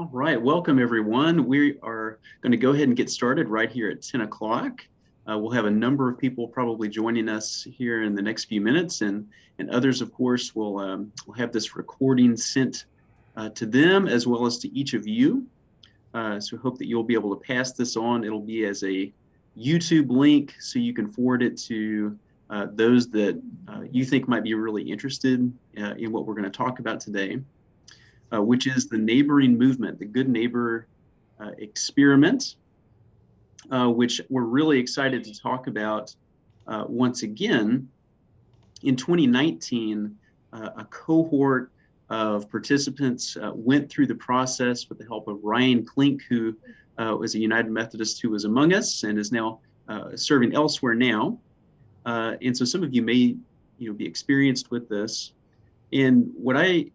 All right, welcome everyone. We are going to go ahead and get started right here at 10 o'clock. Uh, we'll have a number of people probably joining us here in the next few minutes and, and others, of course, will, um, will have this recording sent uh, to them as well as to each of you. Uh, so hope that you'll be able to pass this on. It'll be as a YouTube link so you can forward it to uh, those that uh, you think might be really interested uh, in what we're going to talk about today uh, which is the neighboring movement, the Good Neighbor uh, experiment, uh, which we're really excited to talk about uh, once again. In 2019, uh, a cohort of participants went through the process with the help of Ryan Klink, who was a United Methodist who was among us and is now serving elsewhere now. and so some of you may you know, be experienced with this. And what I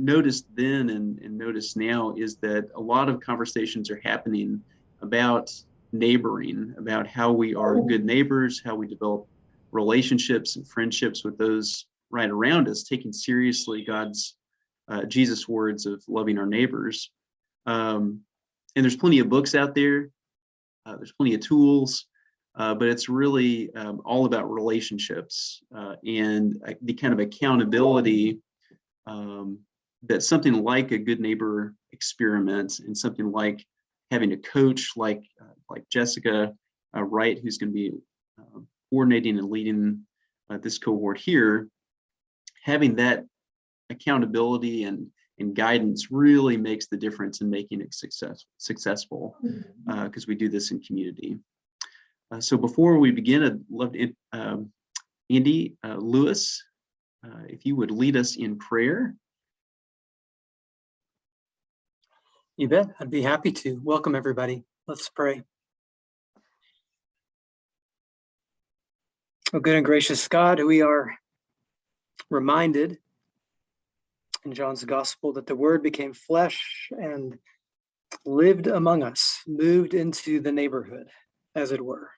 noticed then and, and noticed now is that a lot of conversations are happening about neighboring, about how we are oh. good neighbors, how we develop relationships and friendships with those right around us, taking seriously God's uh, Jesus words of loving our neighbors. Um, and there's plenty of books out there. Uh, there's plenty of tools, uh, but it's really um, all about relationships uh, and uh, the kind of accountability um, that something like a good neighbor experiment and something like having a coach like uh, like Jessica uh, Wright, who's going to be uh, coordinating and leading uh, this cohort here, having that accountability and and guidance really makes the difference in making it success, successful because mm-hmm. uh, we do this in community. Uh, so before we begin, I'd love to, um, Andy Lewis, if you would lead us in prayer. You bet. I'd be happy to. Welcome, everybody. Let's pray. Oh, good and gracious God, we are reminded in John's gospel that the word became flesh and lived among us, moved into the neighborhood, as it were,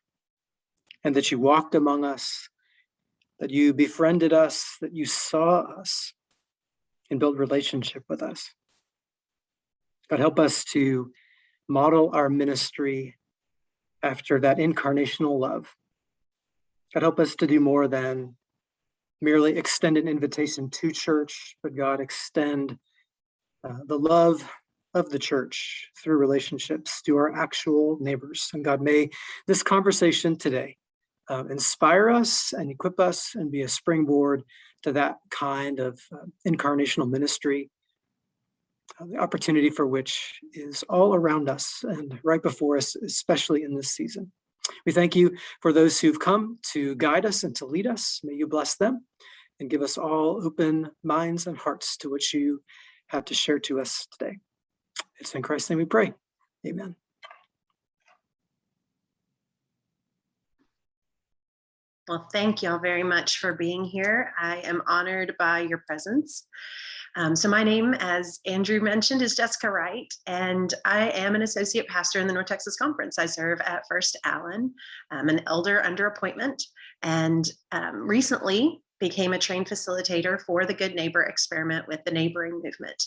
and that you walked among us, that you befriended us, that you saw us and built relationship with us. God, help us to model our ministry after that incarnational love. God, help us to do more than merely extend an invitation to church, but God, extend uh, the love of the church through relationships to our actual neighbors. And God, may this conversation today uh, inspire us and equip us and be a springboard to that kind of uh, incarnational ministry Uh, the opportunity for which is all around us and right before us, especially in this season. We thank you for those who've come to guide us and to lead us. May you bless them and give us all open minds and hearts to what you have to share to us today. It's in Christ's name we pray. Amen. Well, thank you all very much for being here. I am honored by your presence. Um, so my name, as Andrew mentioned, is Jessica Wright, and I am an associate pastor in the North Texas Conference. I serve at First Allen. I'm an elder under appointment, and um, recently became a trained facilitator for the Good Neighbor experiment with the neighboring movement.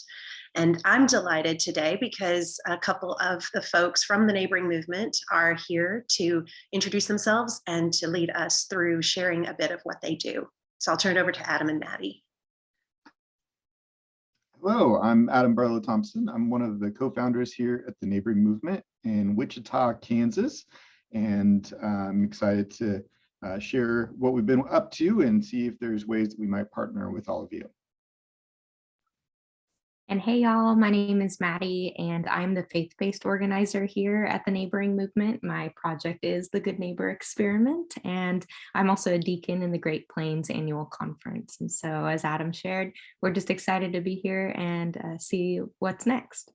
And I'm delighted today because a couple of the folks from the neighboring movement are here to introduce themselves and to lead us through sharing a bit of what they do. So I'll turn it over to Adam and Maddie. Hello, I'm Adam Barlow Thompson. I'm one of the co-founders here at the Neighboring Movement in Wichita, Kansas. And uh, I'm excited to uh, share what we've been up to and see if there's ways that we might partner with all of you. And hey, y'all, my name is Maddie, and I'm the faith-based organizer here at the Neighboring Movement. My project is the Good Neighbor Experiment, and I'm also a deacon in the Great Plains Annual Conference. And so as Adam shared, we're just excited to be here and uh, see what's next.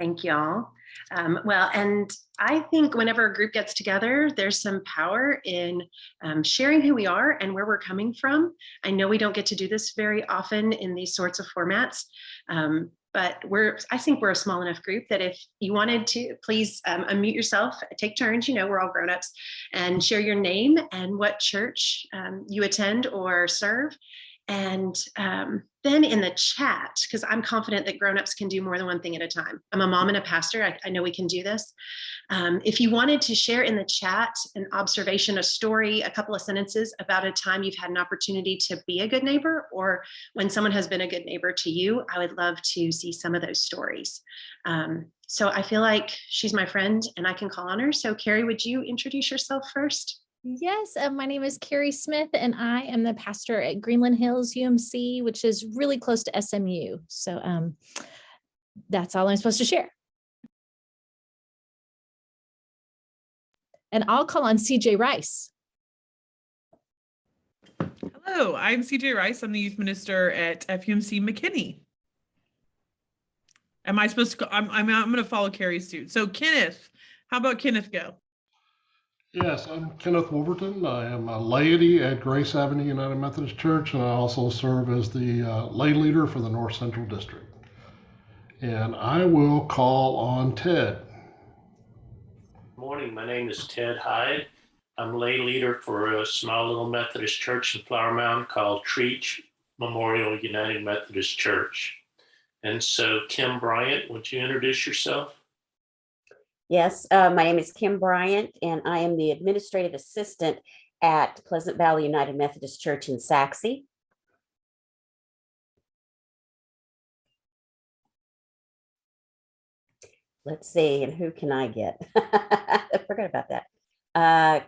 Thank y'all. Um, well, and I think whenever a group gets together, there's some power in um, sharing who we are and where we're coming from. I know we don't get to do this very often in these sorts of formats, um, but we're, I think we're a small enough group that if you wanted to, please um, unmute yourself, take turns, you know, we're all grown-ups, and share your name and what church um, you attend or serve, And um, then in the chat, because I'm confident that grownups can do more than one thing at a time. I'm a mom and a pastor. I, I know we can do this. Um, if you wanted to share in the chat an observation, a story, a couple of sentences about a time you've had an opportunity to be a good neighbor or when someone has been a good neighbor to you, I would love to see some of those stories. Um, so I feel like she's my friend and I can call on her. So Carrie, would you introduce yourself first? Yes, uh, my name is Carrie Smith and I am the pastor at Greenland Hills UMC, which is really close to SMU. So um, that's all I'm supposed to share. And I'll call on CJ Rice. Hello, I'm CJ Rice. I'm the youth minister at FUMC McKinney. Am I supposed to go? I'm, I'm, I'm going to follow Carrie's suit. So Kenneth, how about Kenneth go? Yes, I'm Kenneth Wolverton. I am a laity at Grace Avenue United Methodist Church, and I also serve as the uh, lay leader for the North Central District. And I will call on Ted. Morning, my name is Ted Hyde. I'm lay leader for a small little Methodist church in Flower Mound called Trietsch Memorial United Methodist Church. And so Kim Bryant, would you introduce yourself? Yes, uh, my name is Kim Bryant, and I am the administrative assistant at Pleasant Valley United Methodist Church in Sachse. Let's see, and who can I get? I forgot about that. Uh,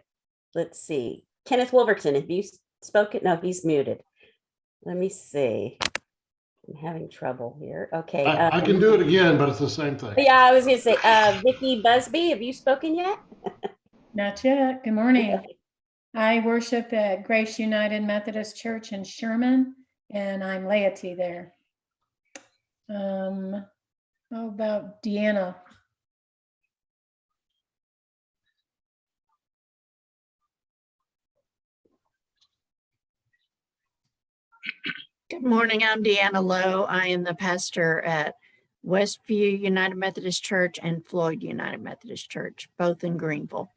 let's see, Kenneth Wolverton, have you spoken? No, he's muted. Let me see. I'm having trouble here. Okay. I, I um, can do it again, but it's the same thing. Yeah, I was gonna say, uh, Vicky Busby, have you spoken yet? Not yet. Good morning. I worship at Grace United Methodist Church in Sherman, and I'm laity there. Um, how about Deanna? Good morning. I'm Deanna Lowe. I am the pastor at Westview United Methodist Church and Floyd United Methodist Church, both in Greenville.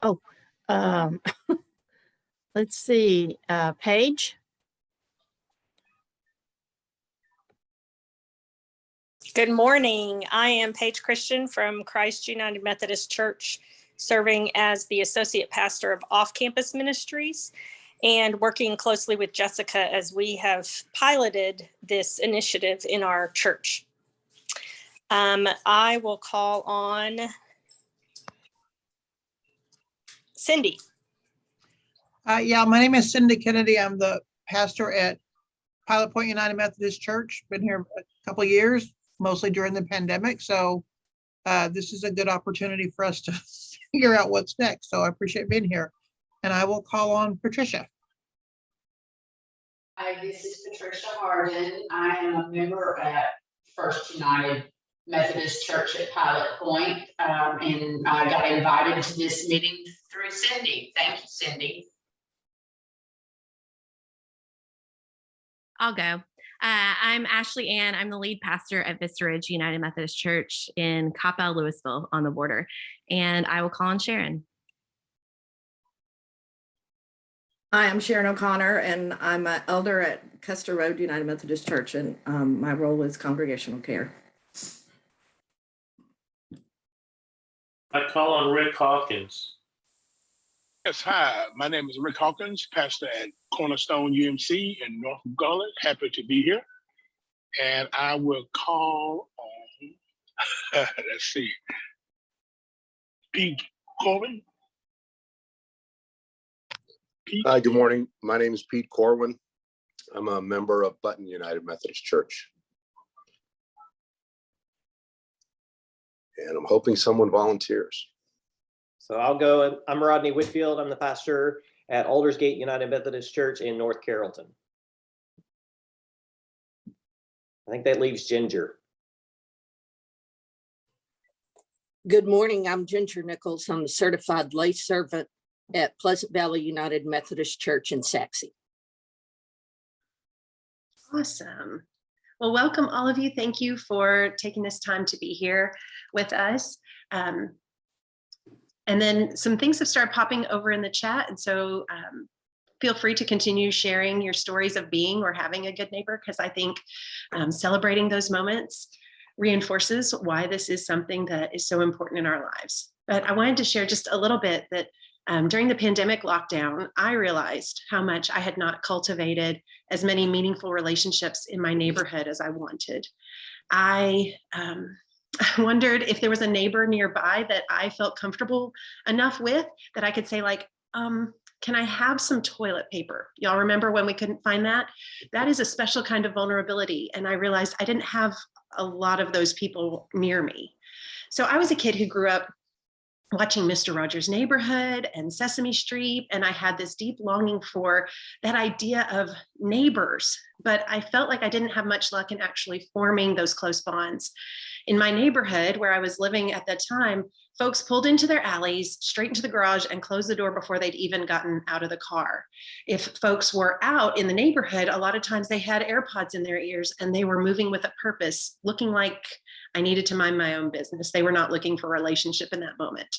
Oh, um, let's see, uh, Paige. Good morning. I am Paige Christian from Christ United Methodist Church, serving as the Associate Pastor of Off Campus Ministries and working closely with Jessica as we have piloted this initiative in our church. Um, I will call on Cindy. Uh, yeah, my name is Cindy Kennedy. I'm the pastor at Pilot Point United Methodist Church. Been here a couple years, mostly during the pandemic. So uh, this is a good opportunity for us to figure out what's next. So I appreciate being here. And I will call on Patricia. Hi, this is Patricia Harden. I am a member at First United Methodist Church at Pilot Point, um, and I got invited to this meeting through Cindy. Thank you, Cindy. I'll go. Uh, I'm Ashley Ann. I'm the lead pastor at Vista Ridge United Methodist Church in Coppell, Lewisville on the border. And I will call on Sharon. Hi, I'm Sharon O'Connor, and I'm an elder at Custer Road United Methodist Church, and um, my role is congregational care. I call on Rick Hawkins. Yes, hi. My name is Rick Hawkins, pastor at Cornerstone UMC in North Garland. Happy to be here. And I will call on, let's see, Pete Corbin. Hi, good morning. My name is Pete Corwin. I'm a member of Button United Methodist Church. And I'm hoping someone volunteers. So I'll go. I'm Rodney Whitfield. I'm the pastor at Aldersgate United Methodist Church in North Carrollton. I think that leaves Ginger. Good morning. I'm Ginger Nichols. I'm a certified lay servant at Pleasant Valley United Methodist Church in Sachse. Awesome. Well, welcome all of you. Thank you for taking this time to be here with us. Um, and then some things have started popping over in the chat. And so um, feel free to continue sharing your stories of being or having a good neighbor because I think um, celebrating those moments reinforces why this is something that is so important in our lives. But I wanted to share just a little bit that um, during the pandemic lockdown, I realized how much I had not cultivated as many meaningful relationships in my neighborhood as I wanted. I um, wondered if there was a neighbor nearby that I felt comfortable enough with that I could say like, um, can I have some toilet paper? Y'all remember when we couldn't find that? That is a special kind of vulnerability. And I realized I didn't have a lot of those people near me. So I was a kid who grew up watching Mr. Rogers' Neighborhood and Sesame Street, and I had this deep longing for that idea of neighbors, but I felt like I didn't have much luck in actually forming those close bonds. In my neighborhood where I was living at that time, folks pulled into their alleys, straight into the garage and closed the door before they'd even gotten out of the car. If folks were out in the neighborhood, a lot of times they had AirPods in their ears and they were moving with a purpose, looking like I needed to mind my own business. They were not looking for a relationship in that moment.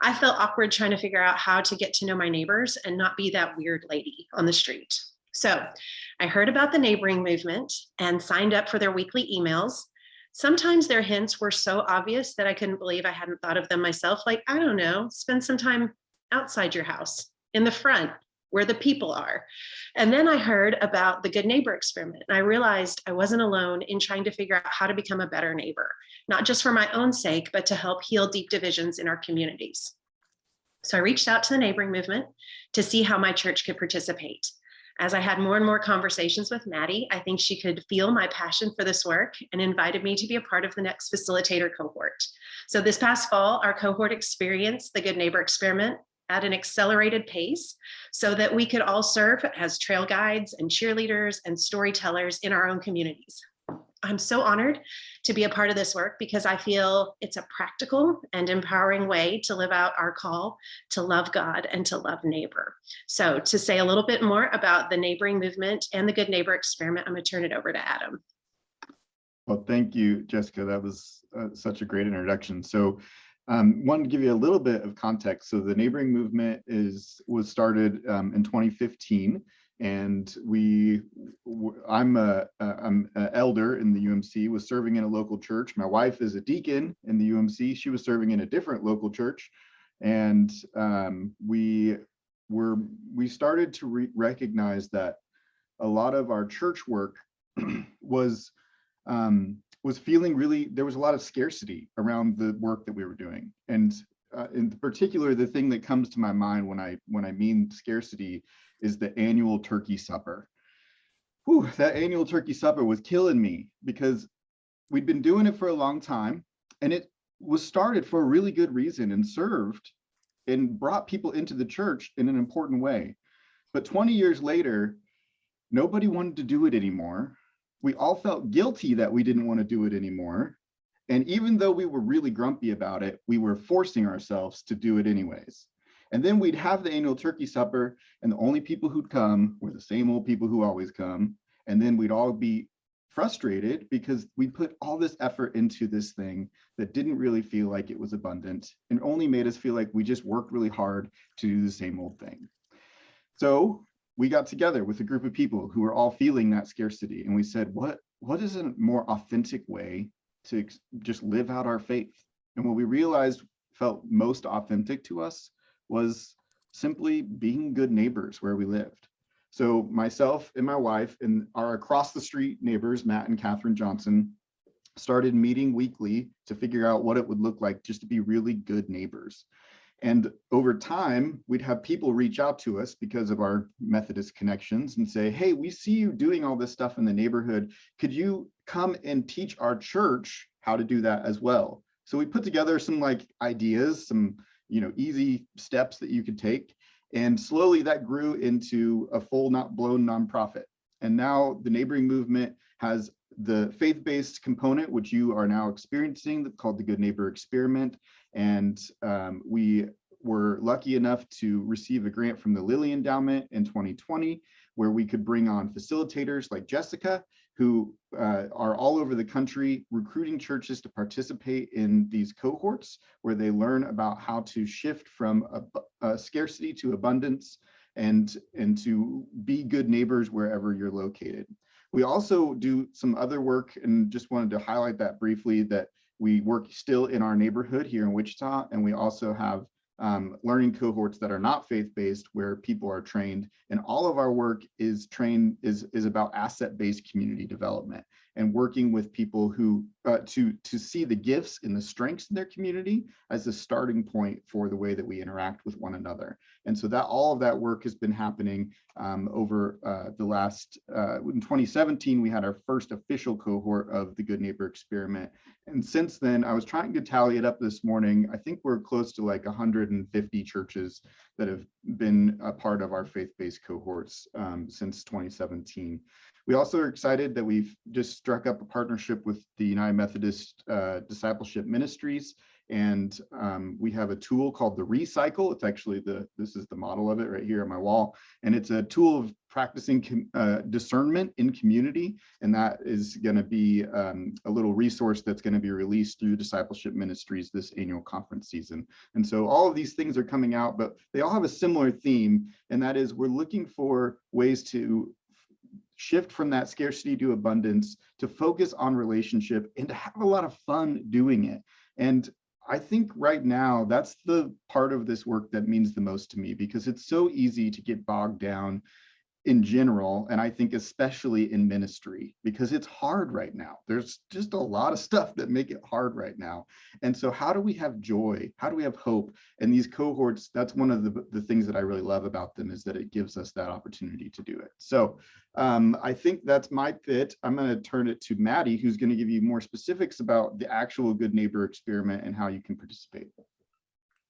I felt awkward trying to figure out how to get to know my neighbors and not be that weird lady on the street. So I heard about the neighboring movement and signed up for their weekly emails. Sometimes their hints were so obvious that I couldn't believe I hadn't thought of them myself. Like, I don't know, spend some time outside your house, in the front, where the people are. And then I heard about the good neighbor experiment. And I realized I wasn't alone in trying to figure out how to become a better neighbor, not just for my own sake, but to help heal deep divisions in our communities. So I reached out to the neighboring movement to see how my church could participate. As I had more and more conversations with Maddie, I think she could feel my passion for this work and invited me to be a part of the next facilitator cohort. So this past fall, our cohort experienced the Good Neighbor Experiment at an accelerated pace so that we could all serve as trail guides and cheerleaders and storytellers in our own communities. I'm so honored to be a part of this work because I feel it's a practical and empowering way to live out our call to love God and to love neighbor. So to say a little bit more about the neighboring movement and the Good Neighbor Experiment, I'm gonna turn it over to Adam. Well, thank you, Jessica. That was uh, such a great introduction. So um, wanted to give you a little bit of context. So the neighboring movement is was started um, in 2015, and we I'm a I'm an elder in the UMC. Was serving in a local church. My wife is a deacon in the UMC. She was serving in a different local church, and um, we were we started to re recognize that a lot of our church work was um, was feeling really, there was a lot of scarcity around the work that we were doing. And uh, in particular, the thing that comes to my mind when I when I mean scarcity is the annual turkey supper. Whew, that annual turkey supper was killing me because we'd been doing it for a long time and it was started for a really good reason and served and brought people into the church in an important way. But 20 years later, nobody wanted to do it anymore we all felt guilty that we didn't want to do it anymore. And even though we were really grumpy about it, we were forcing ourselves to do it anyways. And then we'd have the annual turkey supper and the only people who'd come were the same old people who always come. And then we'd all be frustrated because we put all this effort into this thing that didn't really feel like it was abundant and only made us feel like we just worked really hard to do the same old thing. So we got together with a group of people who were all feeling that scarcity and we said what what is a more authentic way to just live out our faith? And what we realized felt most authentic to us was simply being good neighbors where we lived. So myself and my wife and our across the street neighbors matt and catherine johnson started meeting weekly to figure out what it would look like just to be really good neighbors and over time, we'd have people reach out to us because of our Methodist connections and say, hey, we see you doing all this stuff in the neighborhood. Could you come and teach our church how to do that as well? So we put together some like ideas, some you know easy steps that you could take. And slowly that grew into a full not blown nonprofit. And now the neighboring movement has the faith-based component, which you are now experiencing called the Good Neighbor Experiment. And um, we were lucky enough to receive a grant from the Lilly Endowment in 2020, where we could bring on facilitators like Jessica, who uh, are all over the country recruiting churches to participate in these cohorts, where they learn about how to shift from a, a scarcity to abundance, and, and to be good neighbors wherever you're located. We also do some other work and just wanted to highlight that briefly that we work still in our neighborhood here in Wichita, and we also have um, learning cohorts that are not faith-based where people are trained. And all of our work is trained is, is about asset-based community development and working with people who uh, to to see the gifts and the strengths in their community as a starting point for the way that we interact with one another. And so that all of that work has been happening um, over uh, the last, uh, in 2017, we had our first official cohort of the Good Neighbor Experiment. And since then, I was trying to tally it up this morning. I think we're close to like 150 churches that have been a part of our faith-based cohorts um, since 2017. We also are excited that we've just struck up a partnership with the United Methodist uh, Discipleship Ministries. And um, we have a tool called the Recycle. It's actually the, this is the model of it right here on my wall. And it's a tool of practicing uh, discernment in community. And that is gonna be um, a little resource that's gonna be released through Discipleship Ministries this annual conference season. And so all of these things are coming out, but they all have a similar theme. And that is we're looking for ways to shift from that scarcity to abundance, to focus on relationship and to have a lot of fun doing it. And I think right now that's the part of this work that means the most to me because it's so easy to get bogged down in general, and I think especially in ministry, because it's hard right now. There's just a lot of stuff that make it hard right now. And so how do we have joy? How do we have hope? And these cohorts, that's one of the, the things that I really love about them is that it gives us that opportunity to do it. So um, I think that's my bit. I'm gonna turn it to Maddie, who's gonna give you more specifics about the actual Good Neighbor experiment and how you can participate.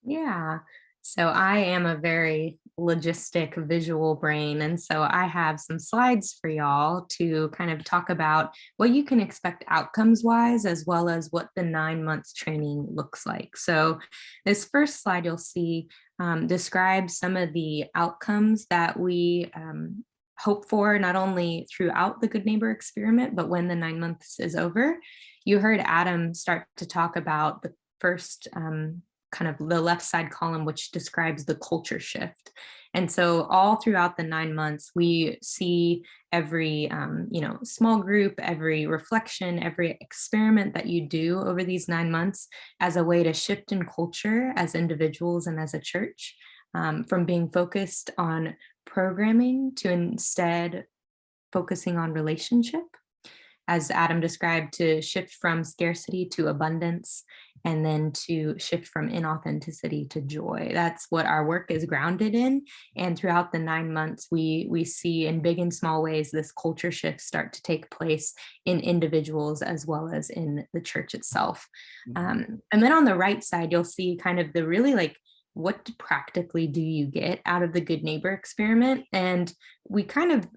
Yeah, so I am a very logistic visual brain. And so I have some slides for y'all to kind of talk about what you can expect outcomes wise, as well as what the nine months training looks like. So this first slide you'll see um, describes some of the outcomes that we um, hope for not only throughout the Good Neighbor experiment, but when the nine months is over. You heard Adam start to talk about the first um, kind of the left side column, which describes the culture shift. And so all throughout the nine months, we see every, um, you know, small group, every reflection, every experiment that you do over these nine months as a way to shift in culture as individuals and as a church um, from being focused on programming to instead focusing on relationship as Adam described, to shift from scarcity to abundance, and then to shift from inauthenticity to joy. That's what our work is grounded in. And throughout the nine months, we, we see in big and small ways this culture shift start to take place in individuals as well as in the church itself. Mm-hmm. Um, and then on the right side, you'll see kind of the really like what practically do you get out of the good neighbor experiment and we kind of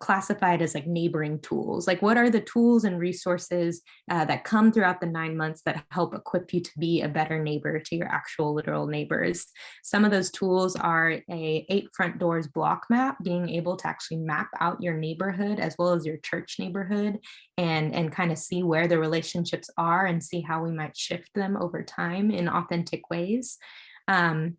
classified as like neighboring tools? Like what are the tools and resources uh, that come throughout the nine months that help equip you to be a better neighbor to your actual literal neighbors? Some of those tools are a eight front doors block map being able to actually map out your neighborhood as well as your church neighborhood and and kind of see where the relationships are and see how we might shift them over time in authentic ways. Um,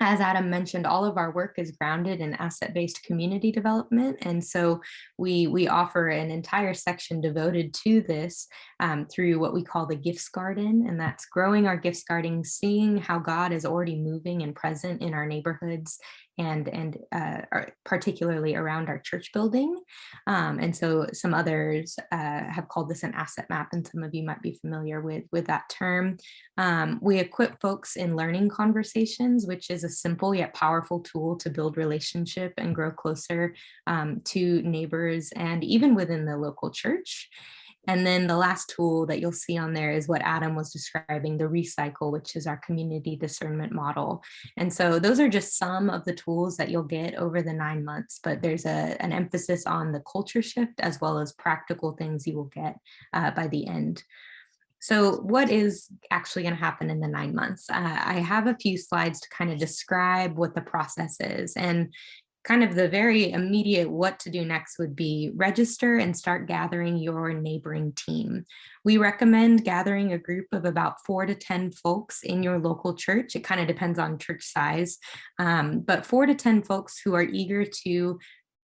as Adam mentioned, all of our work is grounded in asset-based community development. And so we, we offer an entire section devoted to this um, through what we call the gifts garden. And that's growing our gifts garden, seeing how God is already moving and present in our neighborhoods and and uh, particularly around our church building. Um, and so some others uh, have called this an asset map, and some of you might be familiar with, with that term. Um, we equip folks in learning conversations, which is a simple yet powerful tool to build relationship and grow closer um, to neighbors and even within the local church. And then the last tool that you'll see on there is what Adam was describing, the recycle, which is our community discernment model. And so those are just some of the tools that you'll get over the nine months, but there's a, an emphasis on the culture shift as well as practical things you will get uh, by the end. So what is actually going to happen in the nine months? Uh, I have a few slides to kind of describe what the process is. And kind of the very immediate what to do next would be register and start gathering your neighboring team. We recommend gathering a group of about four to 10 folks in your local church. It kind of depends on church size, um, but four to 10 folks who are eager to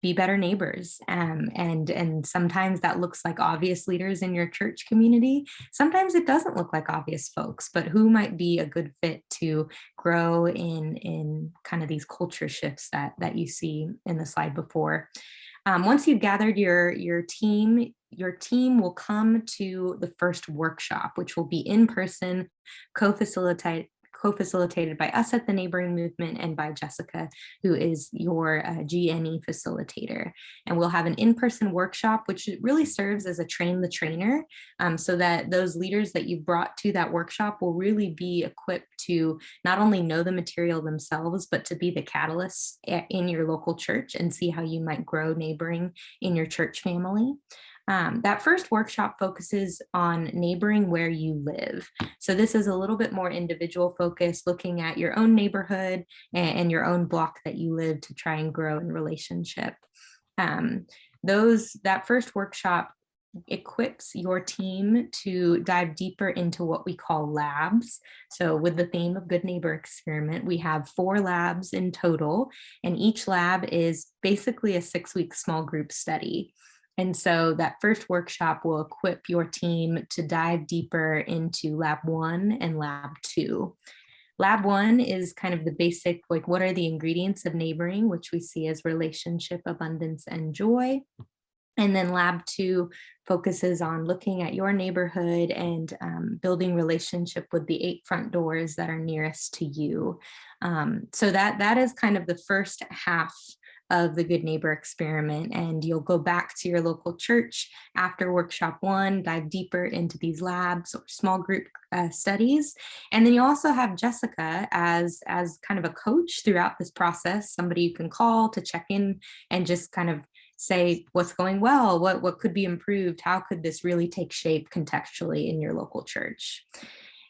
be better neighbors. Um, and, and sometimes that looks like obvious leaders in your church community. Sometimes it doesn't look like obvious folks, but who might be a good fit to grow in, in kind of these culture shifts that, that you see in the slide before. Um, once you've gathered your, your team, your team will come to the first workshop, which will be in person, co-facilitate co-facilitated by us at the Neighboring Movement and by Jessica, who is your uh, GNE facilitator. And we'll have an in-person workshop, which really serves as a train the trainer, um, so that those leaders that you brought to that workshop will really be equipped to not only know the material themselves, but to be the catalysts in your local church and see how you might grow neighboring in your church family. Um, that first workshop focuses on neighboring where you live. So this is a little bit more individual focus, looking at your own neighborhood and, and your own block that you live to try and grow in relationship. Um, those That first workshop equips your team to dive deeper into what we call labs. So with the theme of Good Neighbor Experiment, we have four labs in total, and each lab is basically a six-week small group study. And so that first workshop will equip your team to dive deeper into lab one and lab two. Lab one is kind of the basic, like what are the ingredients of neighboring, which we see as relationship, abundance, and joy. And then lab two focuses on looking at your neighborhood and um, building relationship with the eight front doors that are nearest to you. Um, so that that is kind of the first half of the Good Neighbor experiment. And you'll go back to your local church after workshop one, dive deeper into these labs or small group uh, studies. And then you also have Jessica as, as kind of a coach throughout this process, somebody you can call to check in and just kind of say what's going well, what, what could be improved, how could this really take shape contextually in your local church.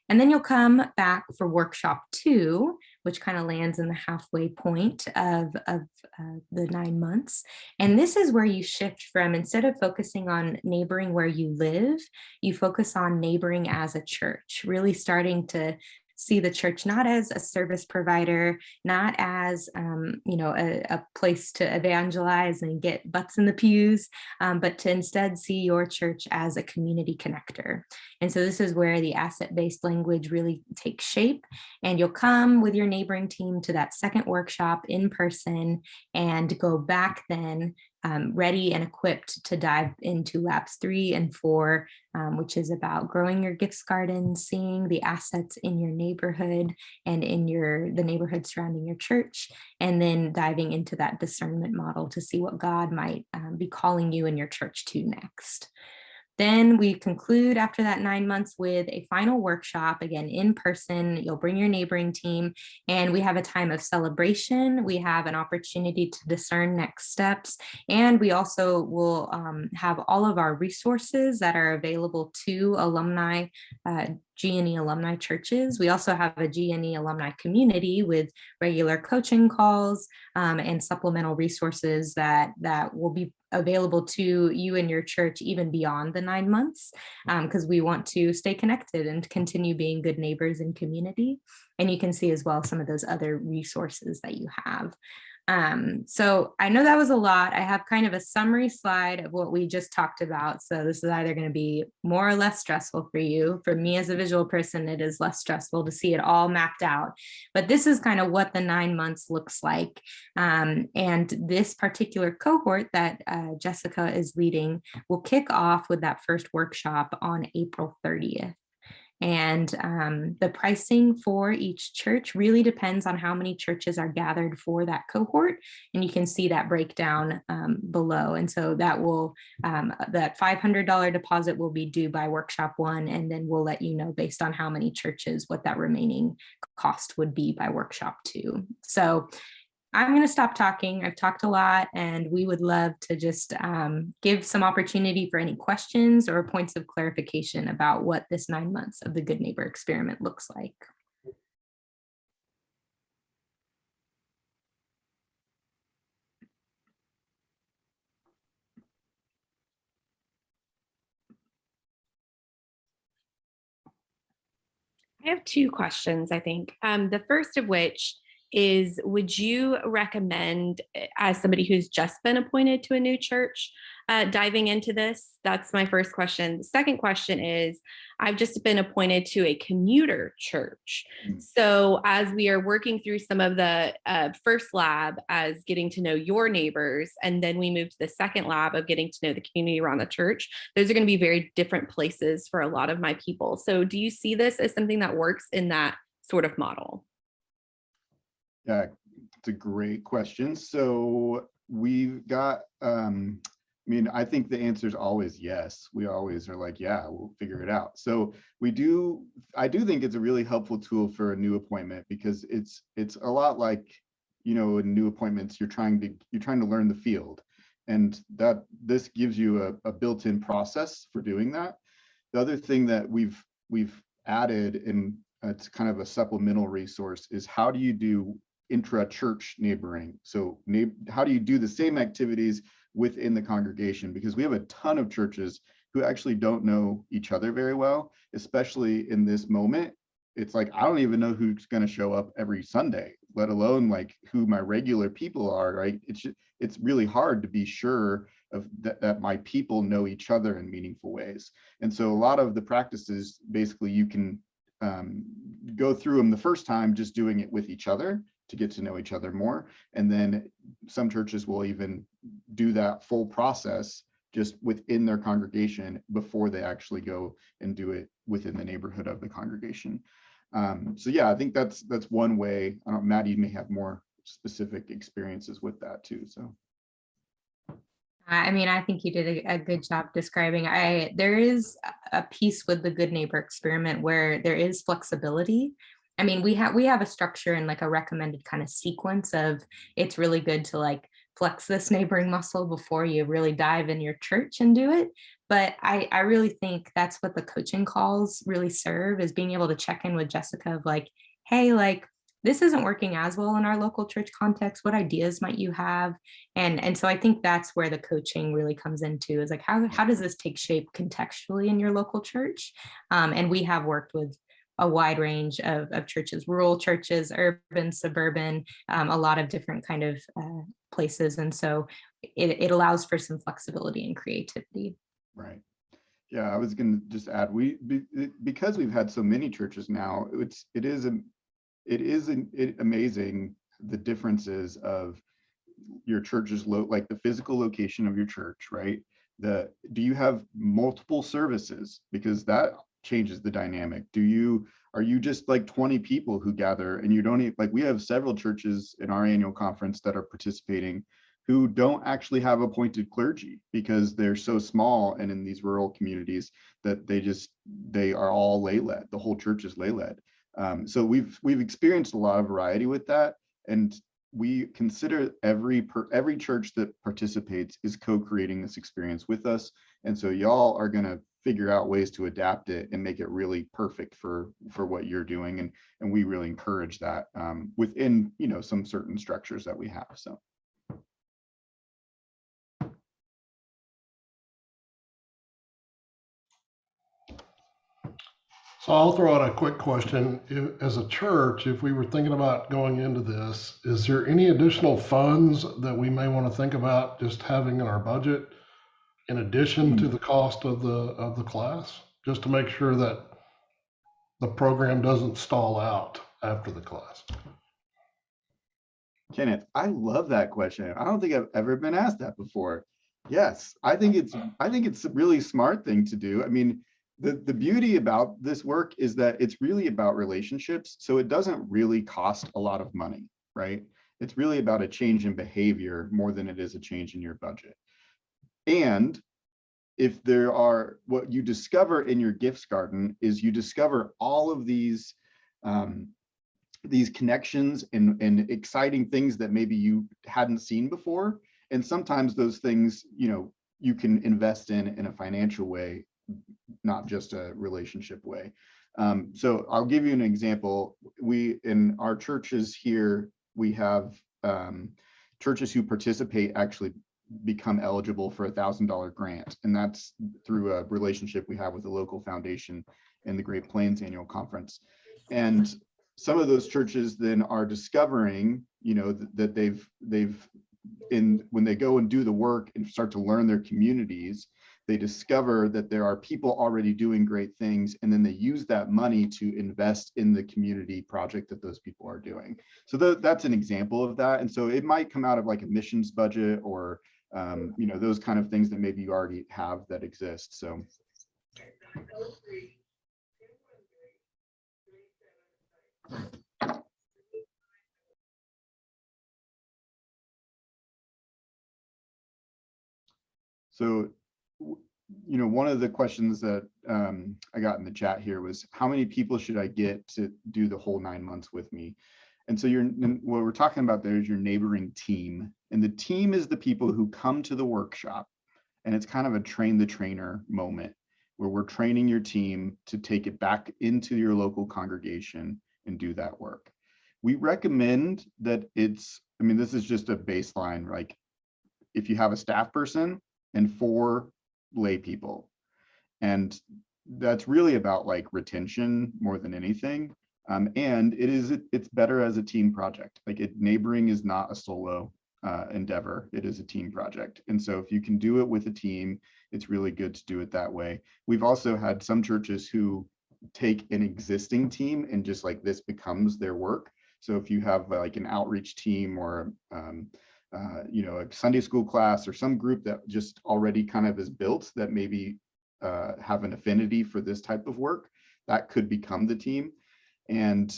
And then you'll come back for workshop two, which kind of lands in the halfway point of, of uh, the nine months. And this is where you shift from instead of focusing on neighboring where you live, you focus on neighboring as a church, really starting to see the church not as a service provider, not as, um, you know, a, a, place to evangelize and get butts in the pews, um, but to instead see your church as a community connector. And so this is where the asset-based language really takes shape. And you'll come with your neighboring team to that second workshop in person and go back then um, ready and equipped to dive into labs three and four, um, which is about growing your gifts garden, seeing the assets in your neighborhood and in your the neighborhood surrounding your church, and then diving into that discernment model to see what God might um, be calling you and your church to next. Then we conclude after that nine months with a final workshop, again, in person. You'll bring your neighboring team and we have a time of celebration. We have an opportunity to discern next steps. And we also will um, have all of our resources that are available to alumni uh, GNE alumni churches. We also have a GNE alumni community with regular coaching calls um, and supplemental resources that, that will be available to you and your church even beyond the nine months because um, we want to stay connected and continue being good neighbors and community. And you can see as well some of those other resources that you have. Um, so I know that was a lot. I have kind of a summary slide of what we just talked about. So this is either going to be more or less stressful for you. For me as a visual person, it is less stressful to see it all mapped out. But this is kind of what the nine months looks like. Um, and this particular cohort that uh, Jessica is leading will kick off with that first workshop on April 30th. And um, the pricing for each church really depends on how many churches are gathered for that cohort. And you can see that breakdown um, below. And so that will, um, that $500 deposit will be due by workshop one, and then we'll let you know based on how many churches, what that remaining cost would be by workshop two. So I'm going to stop talking. I've talked a lot and we would love to just um, give some opportunity for any questions or points of clarification about what this nine months of the Good Neighbor experiment looks like. I have two questions, I think. Um, the first of which is would you recommend, eh, as somebody who's just been appointed to a new church, uh, diving into this? That's my first question. The second question is I've just been appointed to a commuter church. So, as we are working through some of the uh, first lab as getting to know your neighbors, and then we move to the second lab of getting to know the community around the church, those are going to be very different places for a lot of my people. So, do you see this as something that works in that sort of model? Yeah, it's a great question. So we've got, um, I mean, I think the answer is always yes. We always are like, yeah, we'll figure it out. So we do, I do think it's a really helpful tool for a new appointment because it's it's a lot like, you know, in new appointments, you're trying to you're trying to learn the field. And that this gives you a, a built-in process for doing that. The other thing that we've we've added and it's kind of a supplemental resource is how do you do intra-church neighboring? So how do you do the same activities within the congregation? Because we have a ton of churches who actually don't know each other very well, especially in this moment. It's like, I don't even know who's going to show up every Sunday, let alone like who my regular people are, right? It's, it's really hard to be sure of that, that my people know each other in meaningful ways. And so a lot of the practices, basically you can um, go through them the first time, just doing it with each other to get to know each other more. And then some churches will even do that full process just within their congregation before they actually go and do it within the neighborhood of the congregation. Um, so yeah, I think that's that's one way. I don't, Maddie may have more specific experiences with that too. So. I mean, I think you did a, a good job describing. I there is a- a piece with the good neighbor experiment where there is flexibility. I mean, we have we have a structure and like a recommended kind of sequence of it's really good to like flex this neighboring muscle before you really dive in your church and do it. But I I really think that's what the coaching calls really serve is being able to check in with Jessica of like, hey, like this isn't working as well in our local church context. What ideas might you have? And and so i think that's where the coaching really comes into is like how, how does this take shape contextually in your local church? Um, and we have worked with a wide range of, of churches rural churches urban suburban um, a lot of different kind of uh, places and so it, it allows for some flexibility and creativity Right. Yeah, I was gonna just add, we, be- because we've had so many churches now, it's, it is, am- it is an- it amazing the differences of your church's low, like the physical location of your church, right? The, do you have multiple services? Because that changes the dynamic. Do you, are you just like 20 people who gather and you don't, e- like, we have several churches in our annual conference that are participating who don't actually have appointed clergy because they're so small and in these rural communities that they just they are all lay led the whole church is lay led um, so we've we've experienced a lot of variety with that and we consider every per every church that participates is co-creating this experience with us and so y'all are going to figure out ways to adapt it and make it really perfect for for what you're doing. And and we really encourage that um, within you know some certain structures that we have so. So I'll throw out a quick question. As a church, if we were thinking about going into this, is there any additional funds that we may want to think about just having in our budget in addition to hmm. the cost of the, of the class? Just to make sure that the program doesn't stall out after the class? Kenneth, I love that question. I don't think I've ever been asked that before. Yes, I think it's I think it's a really smart thing to do. I mean, the the beauty about this work is that it's really about relationships, so it doesn't really cost a lot of money, right? It's really about a change in behavior more than it is a change in your budget. And if there are what you discover in your gifts garden is you discover all of these um, these connections and, and exciting things that maybe you hadn't seen before. And sometimes those things, you know, you can invest in in a financial way, not just a relationship way. Um, so I'll give you an example. We, in our churches here, we have um, churches who participate actually become eligible for a thousand dollar grant. And that's through a relationship we have with a local foundation in the Great Plains Annual Conference. and some of those churches then are discovering, you know, th- that they've, they've, in, when they go and do the work and start to learn their communities, they discover that there are people already doing great things, and then they use that money to invest in the community project that those people are doing. So tha- that's an example of that. And so it might come out of like a missions budget or, um, you know, those kind of things that maybe you already have that exist. So. So, you know, one of the questions that um, I got in the chat here was how many people should I get to do the whole nine months with me? And so you're, what we're talking about there is your neighboring team. And the team is the people who come to the workshop. And it's kind of a train the trainer moment where we're training your team to take it back into your local congregation and do that work. We recommend that it's, I mean, this is just a baseline, like if you have a staff person and four lay people. And that's really about like retention more than anything. Um, and it is, it's better as a team project. Like it, neighboring is not a solo uh, endeavor. It is a team project. And so if you can do it with a team, it's really good to do it that way. We've also had some churches who take an existing team and just like this becomes their work. So if you have like an outreach team or um, uh, you know, a Sunday school class or some group that just already kind of is built that maybe uh, have an affinity for this type of work, that could become the team. And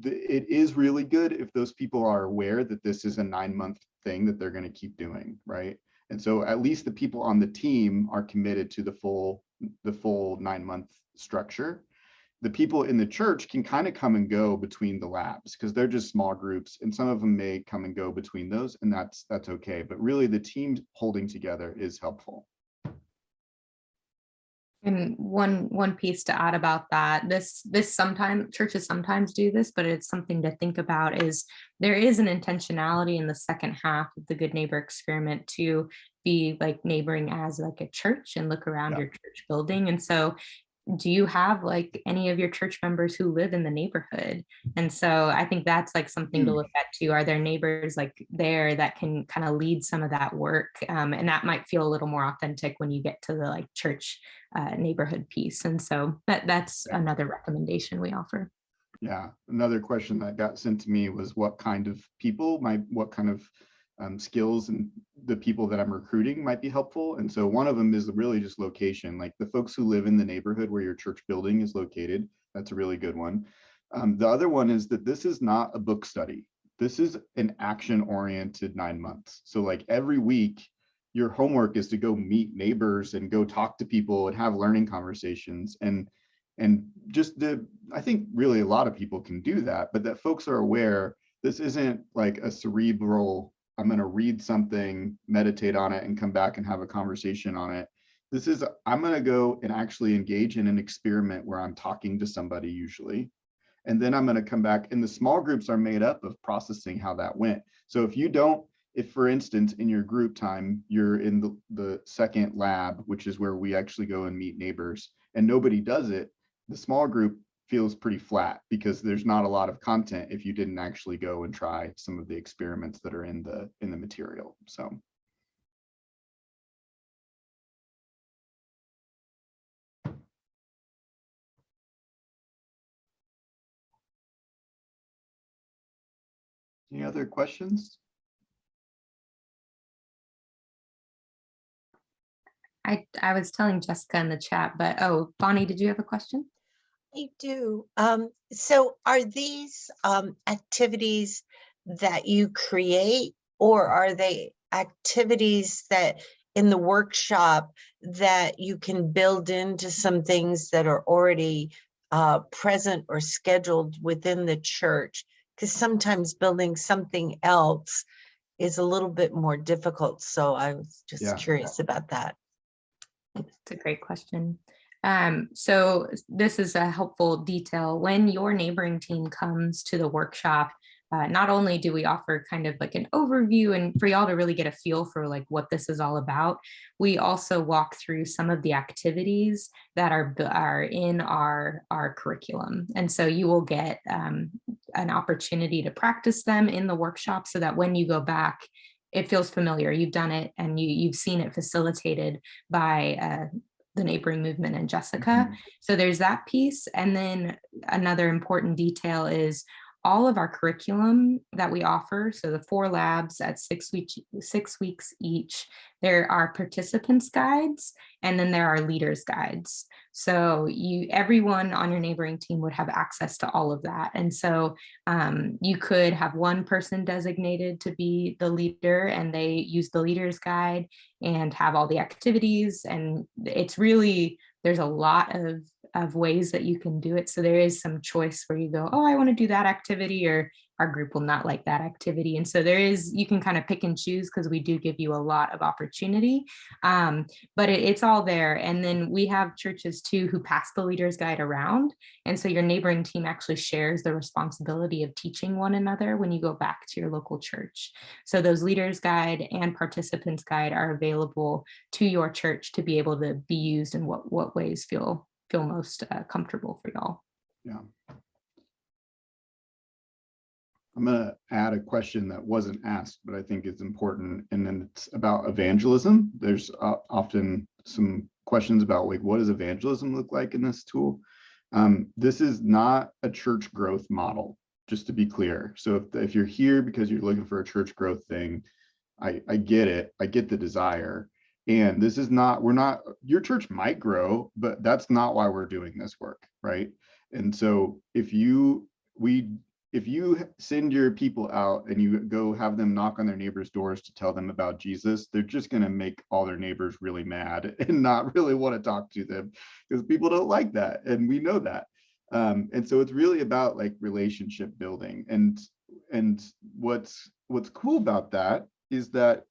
the, it is really good if those people are aware that this is a nine month thing that they're going to keep doing, right? And so at least the people on the team are committed to the full the full nine month structure. The people in the church can kind of come and go between the labs because they're just small groups and some of them may come and go between those and that's that's okay. But really the team holding together is helpful And one one piece to add about that, this this sometimes churches sometimes do this, but it's something to think about is there is an intentionality in the second half of the Good Neighbor experiment to be like neighboring as like a church and look around Yeah. your church building. And so do you have like any of your church members who live in the neighborhood? And so I think that's like something to Hmm. look at too. Are there neighbors like there that can kind of lead some of that work? Um, and that might feel a little more authentic when you get to the like church uh, neighborhood piece. And so that that's another recommendation we offer. yeah another question that got sent to me was what kind of people my what kind of um, skills and the people that i'm recruiting might be helpful. And so one of them is really just location. Like the folks who live in the neighborhood where your church building is located that's a really good one. Um, the other one is that this is not a book study. This is an action oriented nine months. So like every week your homework is to go meet neighbors and go talk to people and have learning conversations. And and just the i think really a lot of people can do that but that folks are aware this isn't like a cerebral i'm going to read something meditate on it and come back and have a conversation on it. This is i'm going to go and actually engage in an experiment where i'm talking to somebody usually. And then i'm going to come back and the small groups are made up of processing how that went. So if you don't if for instance in your group time you're in the, the second lab which is where we actually go and meet neighbors and nobody does it the small group feels pretty flat because there's not a lot of content if you didn't actually go and try some of the experiments that are in the in the material so any other questions I I was telling Jessica in the chat, but oh, Bonnie, did you have a question? I do. Um, so are these um, activities that you create or are they activities that in the workshop that you can build into some things that are already uh, present or scheduled within the church? Because sometimes building something else is a little bit more difficult. So I was just Yeah. curious about that. It's a great question. Um, so this is a helpful detail. When your neighboring team comes to the workshop, uh, not only do we offer kind of like an overview and for y'all to really get a feel for like what this is all about, we also walk through some of the activities that are, are in our, our curriculum. And so you will get um, an opportunity to practice them in the workshop so that when you go back, it feels familiar. You've done it and you, you've seen it facilitated by uh, the neighboring movement and Jessica. Mm-hmm. So there's that piece. And then another important detail is all of our curriculum that we offer. So the four labs at six weeks, six weeks each, there are participants guides and then there are leaders guides. So you, everyone on your neighboring team would have access to all of that. And so um, you could have one person designated to be the leader and they use the leader's guide and have all the activities. And it's really, there's a lot of, of ways that you can do it. So there is some choice where you go, oh, I want to do that activity or our group will not like that activity. And so there is, you can kind of pick and choose because we do give you a lot of opportunity, um, but it, it's all there. And then we have churches too who pass the leader's guide around. And so your neighboring team actually shares the responsibility of teaching one another when you go back to your local church. So those leaders guide and participants guide are available to your church to be able to be used in what, what ways feel, feel most uh, comfortable for y'all. Yeah. I'm gonna add a question that wasn't asked, but I think is important, and then it's about evangelism. There's uh, often some questions about like, what does evangelism look like in this tool? Um, this is not a church growth model, just to be clear. So if, if you're here because you're looking for a church growth thing, I, I get it. I get the desire. And this is not, we're not, your church might grow, but that's not why we're doing this work, right? And so if you, we, if you send your people out and you go have them knock on their neighbors' doors to tell them about Jesus, they're just going to make all their neighbors really mad and not really want to talk to them because people don't like that. And we know that. Um, and so it's really about like relationship building. And and what's what's cool about that is that,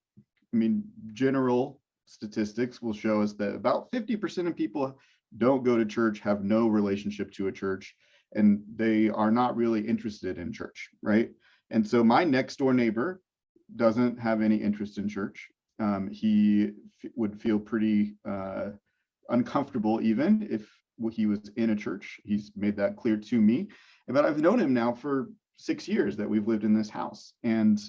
I mean, general statistics will show us that about 50% of people don't go to church, have no relationship to a church, and they are not really interested in church, right? And so my next door neighbor doesn't have any interest in church. Um, he would feel pretty uh, uncomfortable even if he was in a church. He's made that clear to me. But I've known him now for six years that we've lived in this house. And,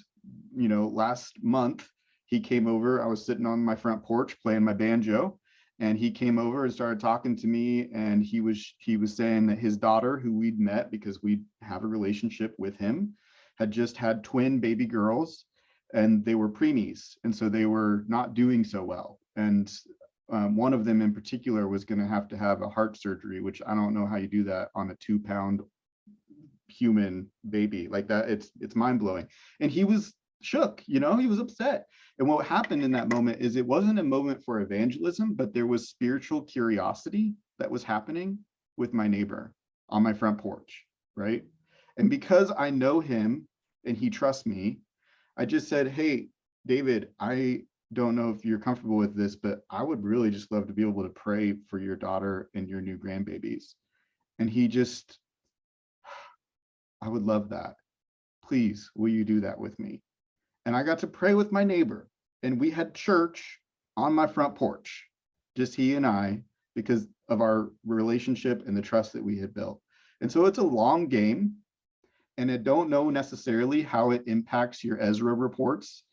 you know, last month he came over, I was sitting on my front porch playing my banjo and he came over and started talking to me and he was he was saying that his daughter who we'd met because we have a relationship with him had just had twin baby girls and they were preemies and so they were not doing so well. And um, one of them in particular was going to have to have a heart surgery which i don't know how you do that on a two pound human baby. Like that it's it's mind-blowing. And he was shook you know he was upset. And what happened in that moment is it wasn't a moment for evangelism but there was spiritual curiosity that was happening with my neighbor on my front porch right? And because i know him and he trusts me i just said hey david i don't know if you're comfortable with this but i would really just love to be able to pray for your daughter and your new grandbabies. And he just i would love that. Please will you do that with me and I got to pray with my neighbor. And we had church on my front porch, just he and I, because of our relationship and the trust that we had built. And so it's a long game. And I don't know necessarily how it impacts your Ezra reports.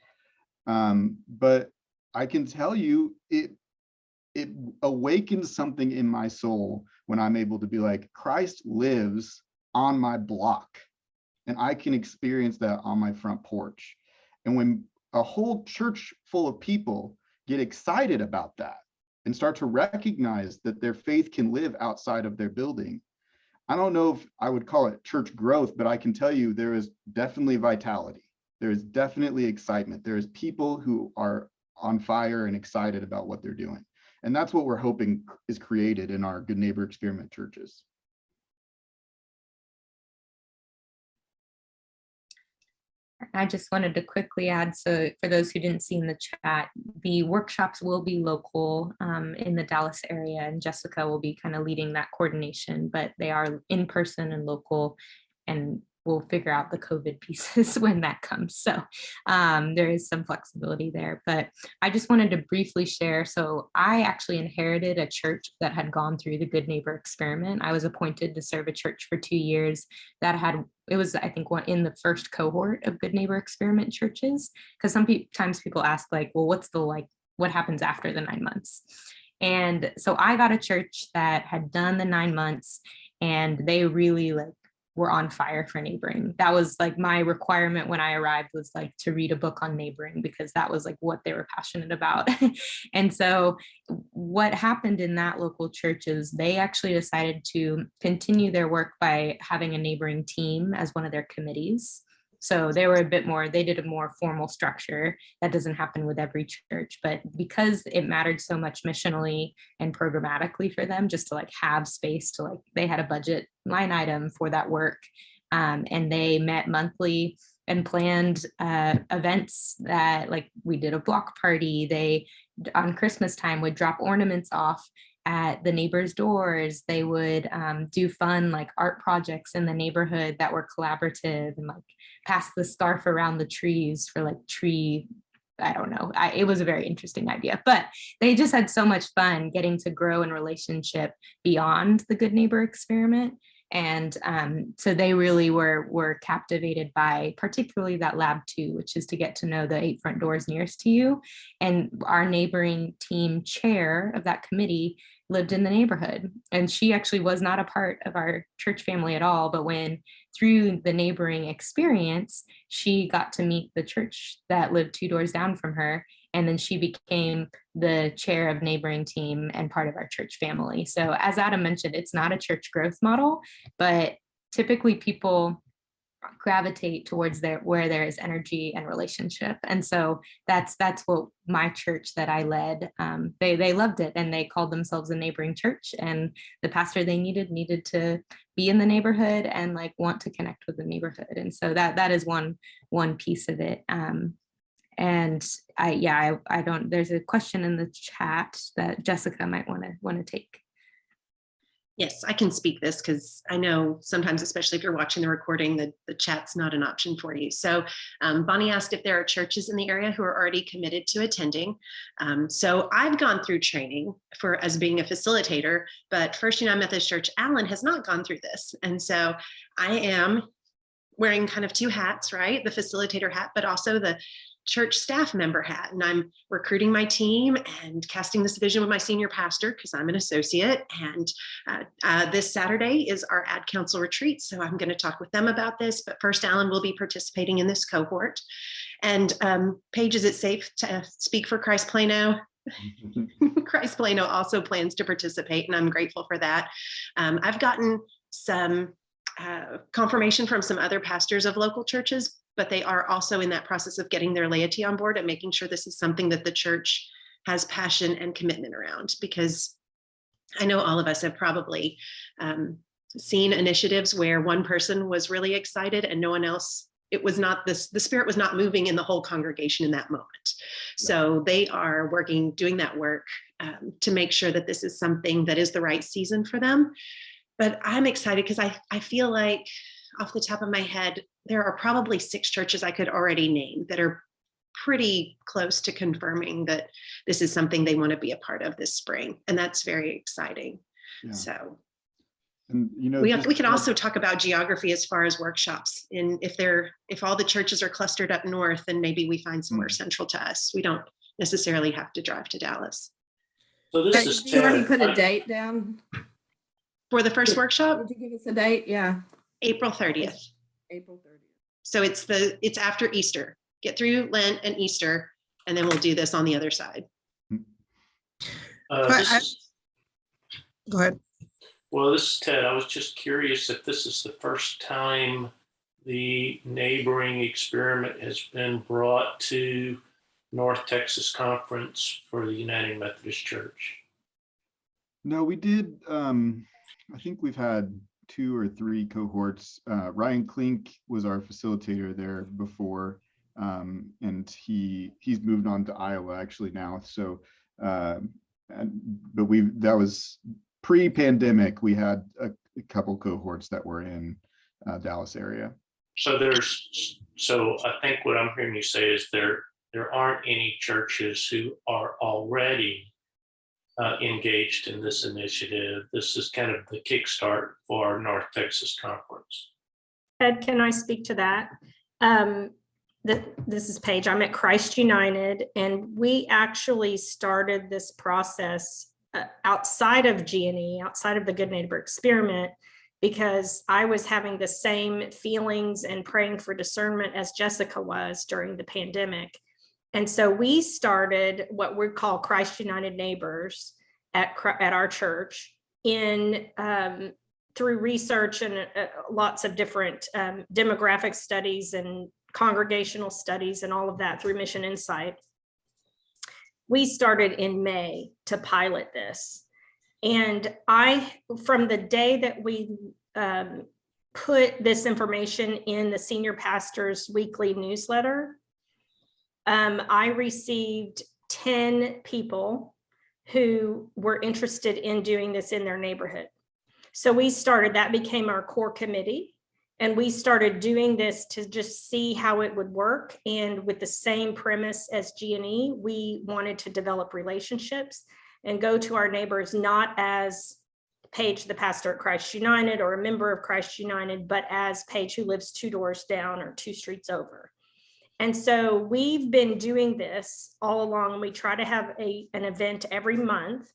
Um, but I can tell you it it awakens something in my soul when I'm able to be like, Christ lives on my block. And I can experience that on my front porch. And when a whole church full of people get excited about that and start to recognize that their faith can live outside of their building, I don't know if I would call it church growth, but I can tell you there is definitely vitality. There is definitely excitement. There is people who are on fire and excited about what they're doing. And that's what we're hoping is created in our Good Neighbor Experiment churches. I just wanted to quickly add, so for those who didn't see in the chat, the workshops will be local um, in the Dallas area and Jessica will be kind of leading that coordination, but they are in person and local. And we'll figure out the COVID pieces when that comes. So um, there is some flexibility there, but I just wanted to briefly share. So I actually inherited a church that had gone through the Good Neighbor experiment. I was appointed to serve a church for two years that had, it was, I think, one in the first cohort of Good Neighbor experiment churches. Because sometimes people ask like, well, what's the like, what happens after the nine months? And so I got a church that had done the nine months and they really like were on fire for neighboring. That was like my requirement when I arrived was like to read a book on neighboring because that was like what they were passionate about. and so what happened in that local church is they actually decided to continue their work by having a neighboring team as one of their committees. So they were a bit more, they did a more formal structure. That doesn't happen with every church, but because it mattered so much missionally and programmatically for them, just to like have space to like, they had a budget line item for that work. Um, and they met monthly and planned uh, events that like we did a block party. They on Christmas time would drop ornaments off at the neighbors' doors. They would um, do fun like art projects in the neighborhood that were collaborative and like pass the scarf around the trees for like tree. I don't know. I, it was a very interesting idea, but they just had so much fun getting to grow in relationship beyond the good neighbor experiment. And um, so they really were were captivated by particularly that lab two, which is to get to know the eight front doors nearest to you. And our neighboring team chair of that committee lived in the neighborhood. And she actually was not a part of our church family at all. But when through the neighboring experience, she got to meet the church that lived two doors down from her. And then she became the chair of neighboring team and part of our church family. So as Adam mentioned, it's not a church growth model, but typically people gravitate towards there where there is energy and relationship. And so that's that's what my church that i led um, they they loved it and they called themselves a neighboring church. And the pastor they needed needed to be in the neighborhood and like want to connect with the neighborhood. And so that that is one one piece of it. Um, and i yeah I, I don't there's a question in the chat that jessica might want to want to take Yes, I can speak this because I know sometimes, especially if you're watching the recording, the, the chat's not an option for you. So um, Bonnie asked if there are churches in the area who are already committed to attending. Um, so I've gone through training for as being a facilitator, but First United Methodist Church Allen has not gone through this. And so I am wearing kind of two hats, right? The facilitator hat, but also the church staff member hat and I'm recruiting my team and casting this vision with my senior pastor because I'm an associate. And uh, uh, this Saturday is our ad council retreat. So I'm going to talk with them about this. But first, Allen will be participating in this cohort. And um, Paige, is it safe to speak for Christ Plano? Christ Plano also plans to participate, and I'm grateful for that. Um, I've gotten some uh, confirmation from some other pastors of local churches, but they are also in that process of getting their laity on board and making sure this is something that the church has passion and commitment around because I know all of us have probably um, seen initiatives where one person was really excited and no one else it was not this the spirit was not moving in the whole congregation in that moment. So they are working doing that work um, to make sure that this is something that is the right season for them. But i'm excited because i i feel like off the top of my head there are probably six churches i could already name that are pretty close to confirming that this is something they want to be a part of this spring and that's very exciting Yeah. so And, you know, we have, just we can also talk about geography as far as workshops. And if they're, if all the churches are clustered up north, then maybe we find somewhere hmm. central to us. We don't necessarily have to drive to Dallas. So this Did is you already put a date down? For the first workshop, Did you give us a date? Yeah, April 30th. April thirtieth. So it's the, it's after Easter. Get through Lent and Easter, and then we'll do this on the other side. Uh, this I- is- Go ahead. Well, this is Ted. I was just curious if this is the first time the neighboring experiment has been brought to North Texas Conference for the United Methodist Church. No, we did, um, I think we've had two or three cohorts. Uh, Ryan Klink was our facilitator there before. Um, and he, he's moved on to Iowa actually now. So, uh, and, but we, that was pre-pandemic, we had a, a couple cohorts that were in uh, Dallas area. So there's, so I think what I'm hearing you say is there, there aren't any churches who are already uh, engaged in this initiative. This is kind of the kickstart for our North Texas Conference. Ed, can I speak to that? Um, th- this is Paige. I'm at Christ United and we actually started this process uh, outside of G&E, outside of the Good Neighbor Experiment, because I was having the same feelings and praying for discernment as Jessica was during the pandemic. And so we started what we call Christ United Neighbors at, at our church in um, through research and uh, lots of different um, demographic studies and congregational studies and all of that through MissionInsite. We started in May to pilot this. And I, from the day that we um, put this information in the senior pastor's weekly newsletter, um, I received 10 people who were interested in doing this in their neighborhood. So we started, that became our core committee. And we started doing this to just see how it would work. And with the same premise as G&E, we wanted to develop relationships and go to our neighbors, not as Paige, the pastor at Christ United or a member of Christ United, but as Paige who lives two doors down or two streets over. And so we've been doing this all along. And We try to have a, an event every month.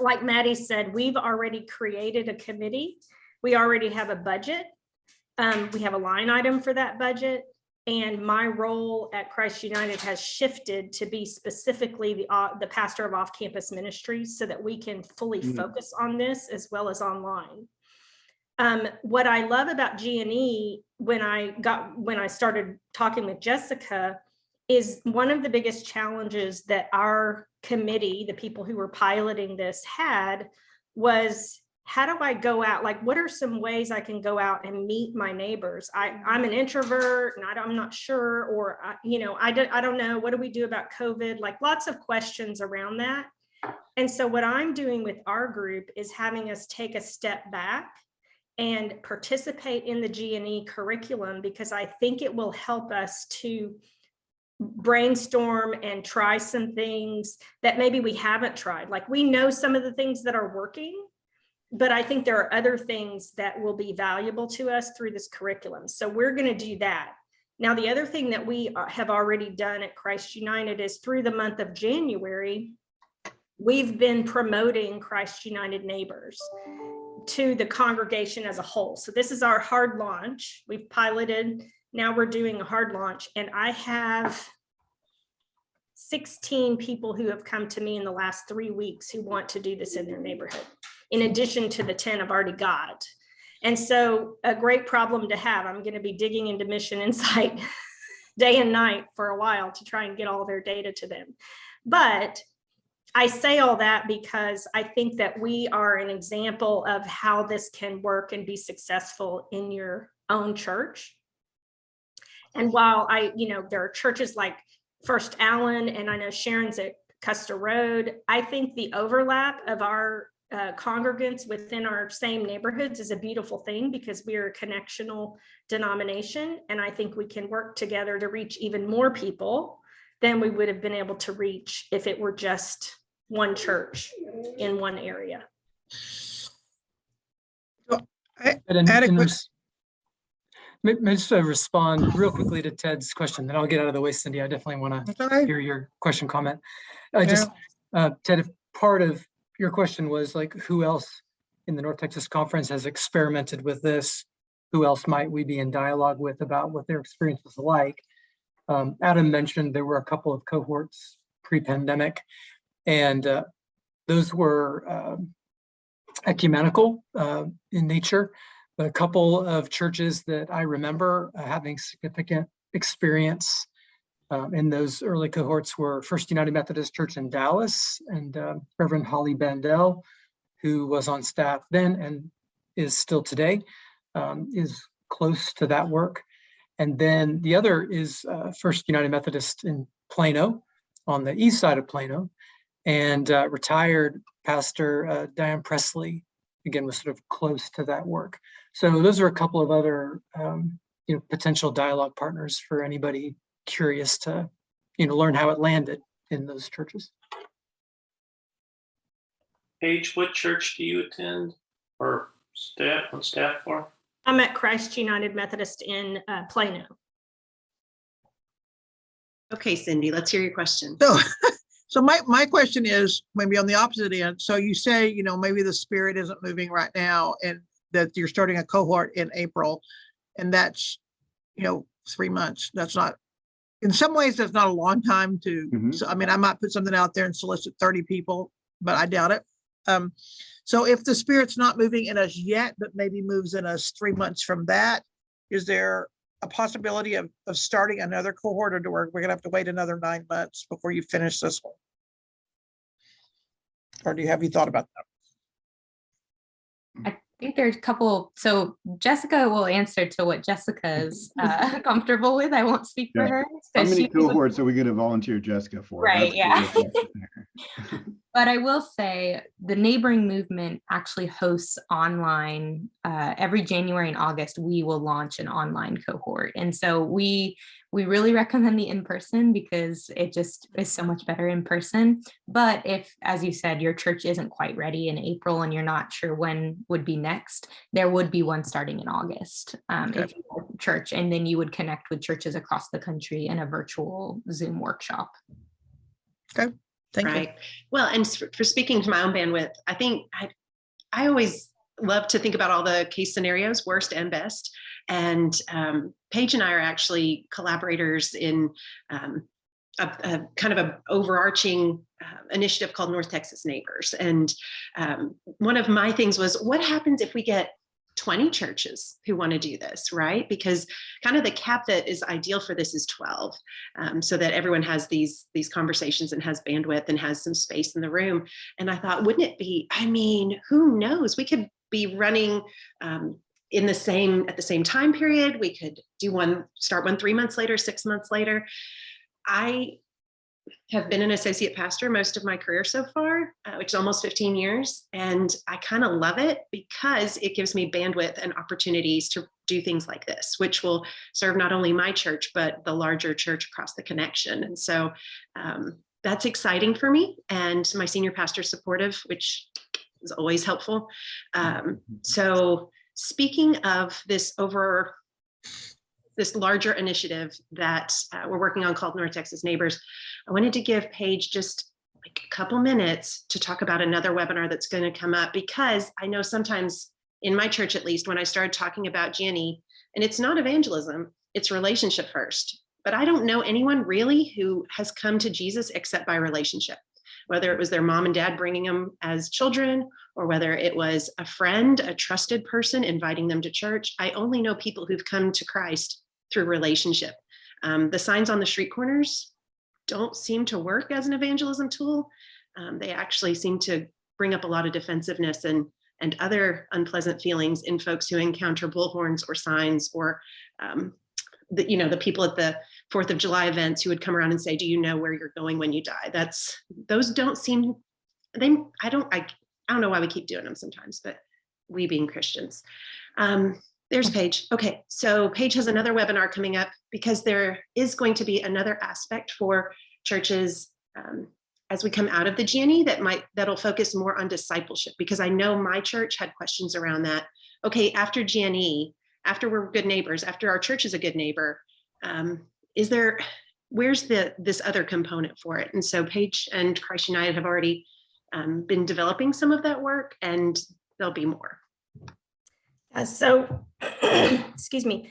Like Maddie said, we've already created a committee. We already have a budget. Um, we have a line item for that budget. And my role at Christ United has shifted to be specifically the, uh, the pastor of off-campus ministries so that we can fully Mm. focus on this as well as online. Um, what I love about G&E when I got, when I started talking with Jessica is one of the biggest challenges that our committee, the people who were piloting this had was how do I go out? Like, what are some ways I can go out and meet my neighbors? I, I'm an introvert and I I'm not sure, or, I- you know, I don't, I don't know. What do we do about COVID? Like lots of questions around that. And so what I'm doing with our group is having us take a step back and participate in the G and E curriculum because I think it will help us to brainstorm and try some things that maybe we haven't tried. Like we know some of the things that are working, but I think there are other things that will be valuable to us through this curriculum. So we're going to do that. Now, the other thing that we uh, have already done at Christ United is through the month of January, we've been promoting Christ United Neighbors to the congregation as a whole. So this is our hard launch. We've piloted, now we're doing a hard launch and I have 16 people who have come to me in the last three weeks who want to do this in their neighborhood, in addition to the 10 I've already got. And so a great problem to have, I'm going to be digging into MissionInsite day and night for a while to try and get all their data to them. But I say all that because I think that we are an example of how this can work and be successful in your own church. And while I, you know, there are churches like First Allen and I know Sharon's at Custer Road, I think the overlap of our uh, congregants within our same neighborhoods is a beautiful thing because we are a connectional denomination. And I think we can work together to reach even more people than we would have been able to reach if it were just one church in one area. And in- in res- May, may I just uh, respond real quickly to Ted's question, then I'll get out of the way, Cindy. I definitely want to hear your question, comment. I just, uh, Ted, if part of your question was like, who else in the North Texas Conference has experimented with this? Who else might we be in dialogue with about what their experience was like? Um, Adam mentioned there were a couple of cohorts pre-pandemic, and uh, those were um, ecumenical uh, in nature. A couple of churches that I remember uh, having significant experience um, in those early cohorts were First United Methodist Church in Dallas and uh, Reverend Holly Bandel, who was on staff then and is still today, um, is close to that work. And then the other is uh, First United Methodist in Plano on the east side of Plano and uh, retired Pastor uh, Diane Presley, again, was sort of close to that work. So those are a couple of other um, you know, potential dialogue partners for anybody curious to, you know, learn how it landed in those churches. Paige, what church do you attend or staff on staff for? I'm at Christ United Methodist in uh, Plano. Okay, Cindy, let's hear your question. So, so my, my question is maybe on the opposite end. So you say, you know, maybe the spirit isn't moving right now and that you're starting a cohort in April. And that's, you know, three months. That's not, in some ways, that's not a long time to, Mhm. so I mean, I might put something out there and solicit thirty people, but I doubt it. Um, so if the spirit's not moving in us yet, but maybe moves in us three months from that, is there a possibility of, of starting another cohort or do we're, we're gonna have to wait another nine months before you finish this one? Or do you, have you thought about that? I think there's a couple, so Jessica will answer to what Jessica's uh, comfortable with. I won't speak for Yeah. her. How 'cause many she was- cohorts are we gonna volunteer Jessica for? Right, That's yeah. But I will say the neighboring movement actually hosts online uh, every January and August. We will launch an online cohort, and so we we really recommend the in person because it just is so much better in person. But if, as you said, your church isn't quite ready in April and you're not sure when would be next, there would be one starting in August. Um, if you have church, and then you would connect with churches across the country in a virtual Zoom workshop. Okay, thank you. Well, and for speaking to my own bandwidth, I think I, I always love to think about all the case scenarios, worst and best. And um, Paige and I are actually collaborators in um, a, a kind of a overarching uh, initiative called North Texas Neighbors. And um, one of my things was, what happens if we get 20 churches who want to do this, right? Because kind of the cap that is ideal for this is 12, um, so that everyone has these these conversations and has bandwidth and has some space in the room. And I thought, wouldn't it be? I mean, who knows? We could be running um, in the same at the same time period. We could do one, start one three months later, six months later. I have been an associate pastor most of my career so far, uh, which is almost 15 years. And I kind of love it because it gives me bandwidth and opportunities to do things like this, which will serve not only my church, but the larger church across the connection. And so um, that's exciting for me. And my senior pastor supportive, which is always helpful. Um, so speaking of this over this larger initiative that uh, we're working on called North Texas Neighbors, I wanted to give Paige just like a couple minutes to talk about another webinar that's going to come up because I know sometimes in my church, at least when I started talking about GNE, and it's not evangelism, it's relationship first. But I don't know anyone really who has come to Jesus except by relationship, whether it was their mom and dad bringing them as children, or whether it was a friend, a trusted person inviting them to church. I only know people who've come to Christ through relationship. Um, the signs on the street corners don't seem to work as an evangelism tool. Um, they actually seem to bring up a lot of defensiveness and and other unpleasant feelings in folks who encounter bullhorns or signs or um, the, you know the people at the Fourth of July events who would come around and say, "Do you know where you're going when you die?" That's those don't seem they. I don't. I I don't know why we keep doing them sometimes, but we being Christians. Um, there's Paige. Okay, so Paige has another webinar coming up because there is going to be another aspect for churches um, as we come out of the GNE that might that'll focus more on discipleship because I know my church had questions around that. Okay, after GNE, after we're good neighbors, after our church is a good neighbor, um, is there where's the this other component for it? And so Paige and Christ United have already um, been developing some of that work, and there'll be more. Uh, So, excuse me,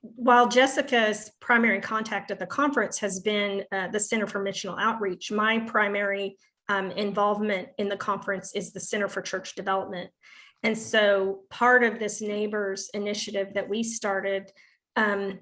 while Jessica's primary contact at the conference has been uh, the Center for Missional Outreach, my primary um, involvement in the conference is the Center for Church Development. And so part of this neighbors initiative that we started, um,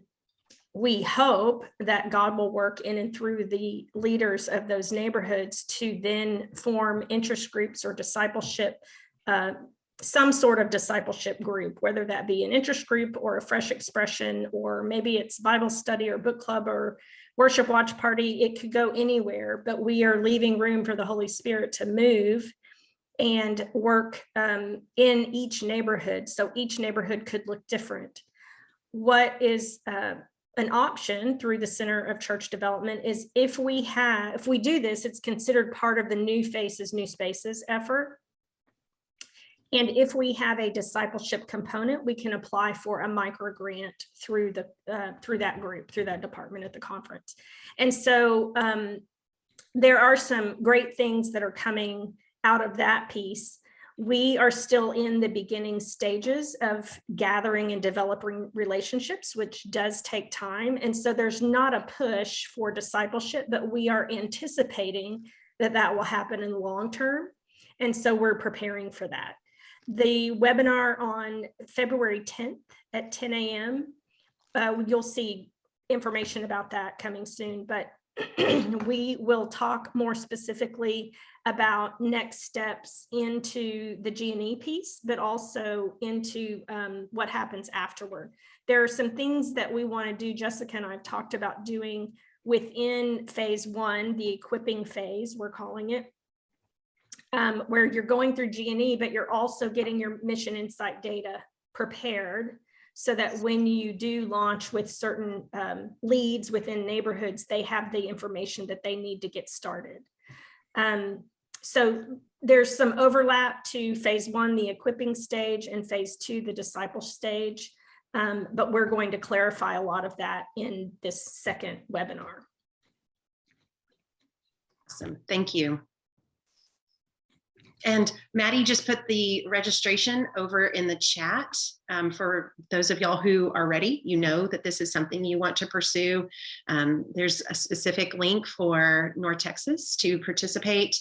we hope that God will work in and through the leaders of those neighborhoods to then form interest groups or discipleship uh, some sort of discipleship group, whether that be an interest group or a fresh expression, or maybe it's Bible study or book club or worship watch party. It could go anywhere, but we are leaving room for the Holy Spirit to move and work um, in each neighborhood. So each neighborhood could look different. what is uh, an option through the Center of Church Development is if we have, if we do this, it's considered part of the New Faces, New Spaces effort. And if we have a discipleship component, we can apply for a micro grant through the, uh, through that group, through that department at the conference. And so um, there are some great things that are coming out of that piece. We are still in the beginning stages of gathering and developing relationships, which does take time. And so there's not a push for discipleship, but we are anticipating that that will happen in the long term. And so we're preparing for that. The webinar on February 10th at 10 a.m. Uh, you'll see information about that coming soon, but we will talk more specifically about next steps into the G&E piece, but also into um, what happens afterward. There are some things that we want to do, Jessica and I have talked about doing within phase one, the equipping phase, we're calling it, um, where you're going through G&E, but you're also getting your MissionInsite data prepared so that when you do launch with certain um, leads within neighborhoods, they have the information that they need to get started. Um, so there's some overlap to phase one, the equipping stage, and phase two, the disciple stage. Um, but we're going to clarify a lot of that in this second webinar. Awesome, thank you. And Maddie just put the registration over in the chat. Um, for those of y'all who are ready, you know that this is something you want to pursue. Um, there's a specific link for North Texas to participate.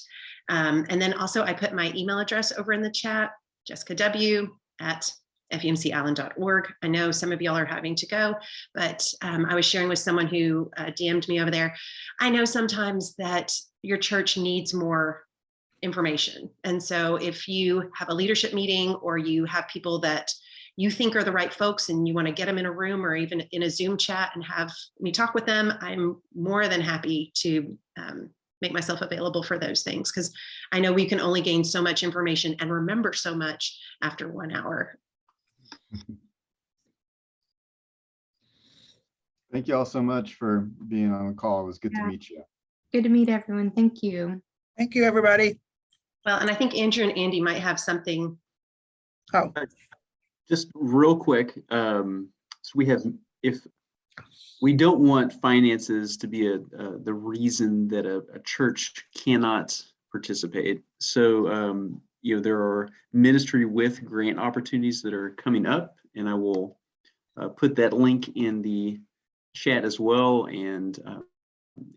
Um, and then also I put my email address over in the chat, Jessica W at fumcallen.org. I know some of y'all are having to go, but um, I was sharing with someone who uh, DM'd me over there. I know sometimes that your church needs more information. And so if you have a leadership meeting or you have people that you think are the right folks and you want to get them in a room or even in a Zoom chat and have me talk with them, I'm more than happy to um, make myself available for those things because I know we can only gain so much information and remember so much after one hour. Thank you all so much for being on the call. It was good to meet you. Good to meet everyone. Thank you. Thank you, everybody. Well, and I think Andrew and Andy might have something. Oh, Just real quick, um, so we have, if, we don't want finances to be a, uh, the reason that a, a church cannot participate. So, um, you know, there are ministry with grant opportunities that are coming up and I will uh, put that link in the chat as well and, uh,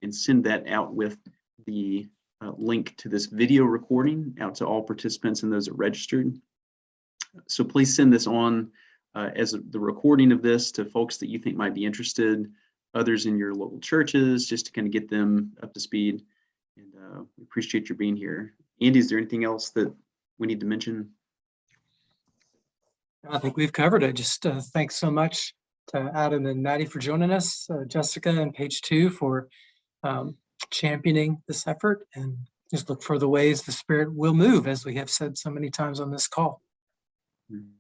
and send that out with the uh, link to this video recording out to all participants and those that registered. So please send this on uh, as the recording of this to folks that you think might be interested, others in your local churches, just to kind of get them up to speed. And uh, we appreciate your being here. Andy, is there anything else that we need to mention? I think we've covered it. Just uh, thanks so much to Adam and Maddie for joining us, uh, Jessica and Paige too for um, championing this effort and just look for the ways the spirit will move as we have said so many times on this call. Mm.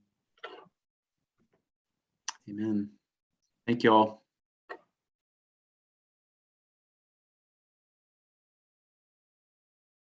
Amen. Thank you all.